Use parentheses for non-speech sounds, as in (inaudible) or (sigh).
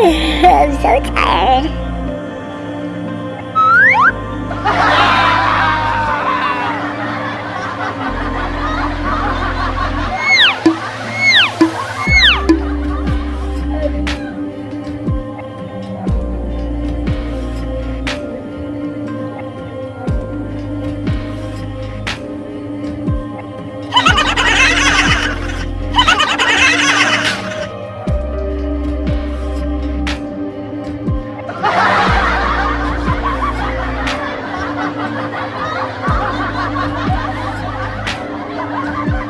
(laughs) I'm so tired. Thank (laughs) you.